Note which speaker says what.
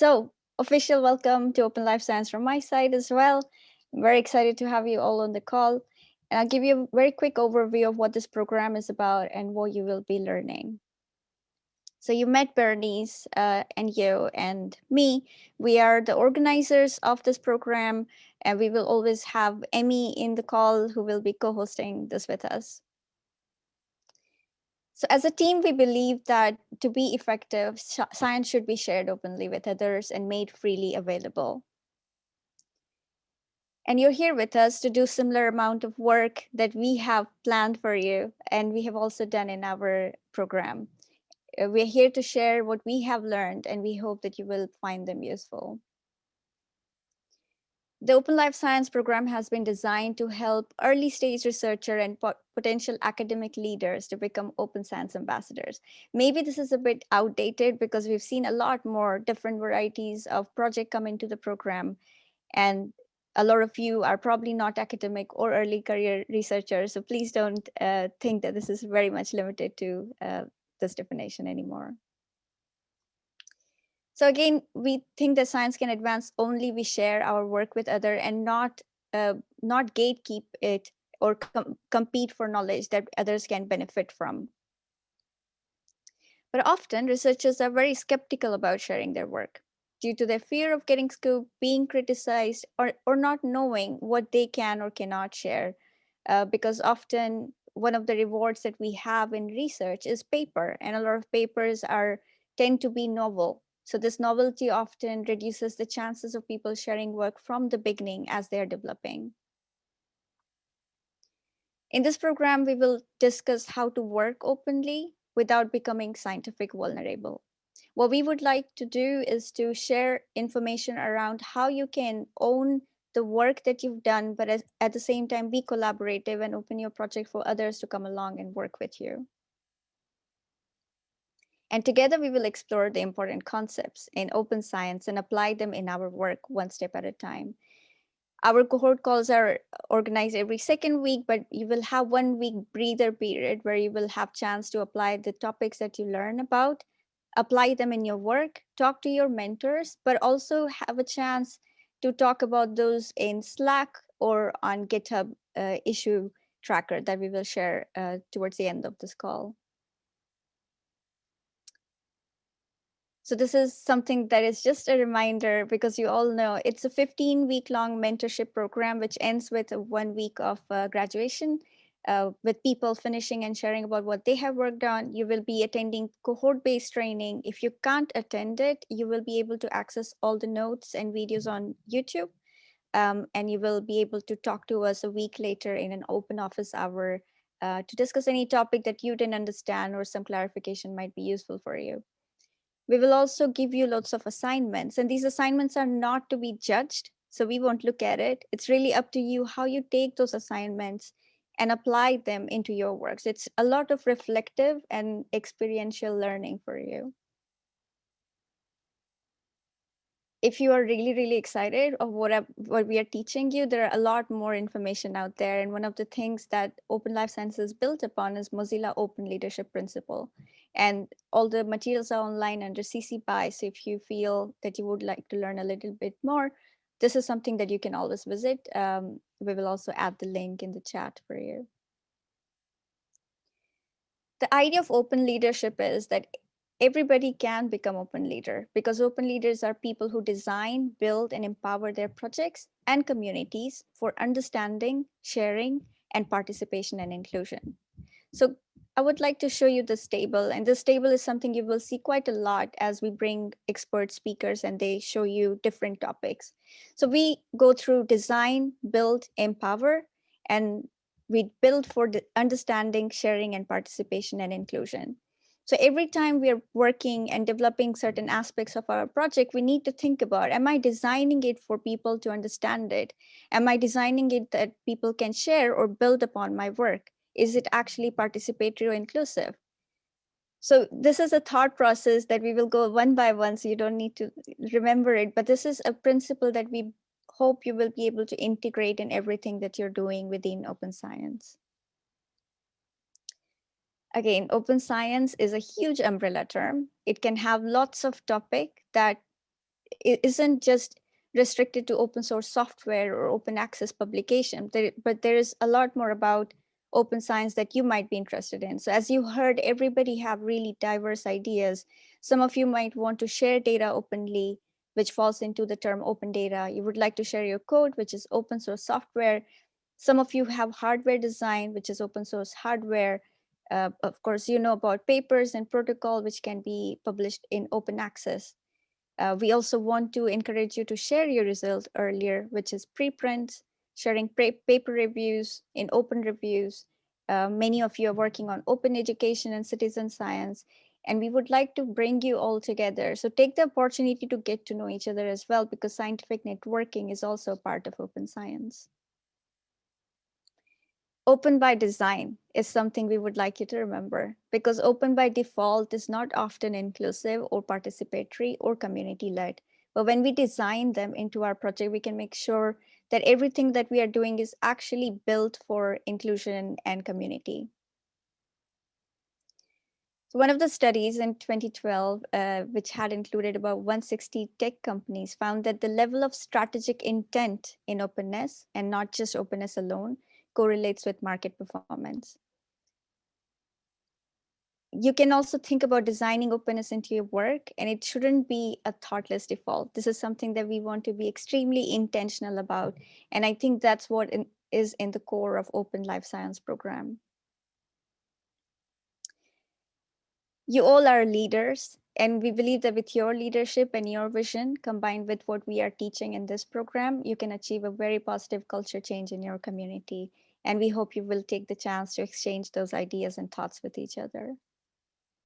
Speaker 1: So official welcome to Open Life Science from my side as well. I'm very excited to have you all on the call. And I'll give Yo a very quick overview of what this program is about and what you will be learning. So you met Bérénice uh, and you and me. We are the organizers of this program, and we will always have Emmy in the call who will be co-hosting this with us. So as a team, we believe that to be effective, science should be shared openly with others and made freely available. And you're here with us to do similar amount of work that we have planned for you and we have also done in our program. Uh, we're here to share what we have learned and we hope that you will find them useful. The Open Life Science program has been designed to help early stage researcher and potential academic leaders to become open science ambassadors. Maybe this is a bit outdated because we've seen a lot more different varieties of project come into the program. And a lot of you are probably not academic or early career researchers. So please don't uh, think that this is very much limited to uh, this definition anymore. So again, we think that science can advance only we share our work with other and not uh, not gatekeep it or com compete for knowledge that others can benefit from. But often researchers are very skeptical about sharing their work due to their fear of getting scooped, being criticized, or, or not knowing what they can or cannot share. Uh, because often one of the rewards that we have in research is paper and a lot of papers are tend to be novel so this novelty often reduces the chances of people sharing work from the beginning as they're developing in this program we will discuss how to work openly without becoming scientific vulnerable what we would like to do is to share information around how you can own the work that you've done, but at the same time be collaborative and open your project for others to come along and work with you. And together we will explore the important concepts in open science and apply them in our work one step at a time. Our cohort calls are organized every second week, but you will have one week breather period where you will have chance to apply the topics that you learn about, apply them in your work, talk to your mentors, but also have a chance to talk about those in Slack or on GitHub uh, issue tracker that we will share uh, towards the end of this call. So this is something that is just a reminder because you all know it's a 15 week long mentorship program, which ends with one week of uh, graduation uh, with people finishing and sharing about what they have worked on. You will be attending cohort-based training. If you can't attend it, you will be able to access all the notes and videos on YouTube. Um, and you will be able to talk to us a week later in an open office hour uh, to discuss any topic that you didn't understand or some clarification might be useful for you. We will also give you lots of assignments and these assignments are not to be judged. So we won't look at it. It's really up to you how you take those assignments and apply them into your works. It's a lot of reflective and experiential learning for you. If you are really, really excited of what, what we are teaching you, there are a lot more information out there. And one of the things that Open Life Sciences is built upon is Mozilla Open Leadership Principle. And all the materials are online under CC BY. So if you feel that you would like to learn a little bit more, this is something that you can always visit. Um, we will also add the link in the chat for you. The idea of open leadership is that everybody can become open leader because open leaders are people who design, build, and empower their projects and communities for understanding, sharing, and participation and inclusion. So I would like to show you this table and this table is something you will see quite a lot as we bring expert speakers and they show you different topics. So we go through design, build, empower, and we build for the understanding, sharing, and participation and inclusion. So every time we're working and developing certain aspects of our project, we need to think about, am I designing it for people to understand it? Am I designing it that people can share or build upon my work? Is it actually participatory or inclusive? So this is a thought process that we will go one by one, so you don't need to remember it, but this is a principle that we hope you will be able to integrate in everything that you're doing within open science. Again, open science is a huge umbrella term. It can have lots of topic that isn't just restricted to open source software or open access publication, but there is a lot more about open science that you might be interested in. So as you heard, everybody have really diverse ideas. Some of you might want to share data openly, which falls into the term open data. You would like to share your code, which is open source software. Some of you have hardware design, which is open source hardware. Uh, of course, you know about papers and protocol, which can be published in open access. Uh, we also want to encourage you to share your result earlier, which is preprints, sharing paper reviews in open reviews. Uh, many of you are working on open education and citizen science, and we would like to bring you all together. So take the opportunity to get to know each other as well, because scientific networking is also part of open science. Open by design is something we would like you to remember because open by default is not often inclusive or participatory or community led. But when we design them into our project, we can make sure that everything that we are doing is actually built for inclusion and community. So one of the studies in 2012, uh, which had included about 160 tech companies, found that the level of strategic intent in openness, and not just openness alone, correlates with market performance. You can also think about designing openness into your work, and it shouldn't be a thoughtless default. This is something that we want to be extremely intentional about. And I think that's what in, is in the core of Open Life Science program. You all are leaders, and we believe that with your leadership and your vision combined with what we are teaching in this program, you can achieve a very positive culture change in your community. And we hope you will take the chance to exchange those ideas and thoughts with each other.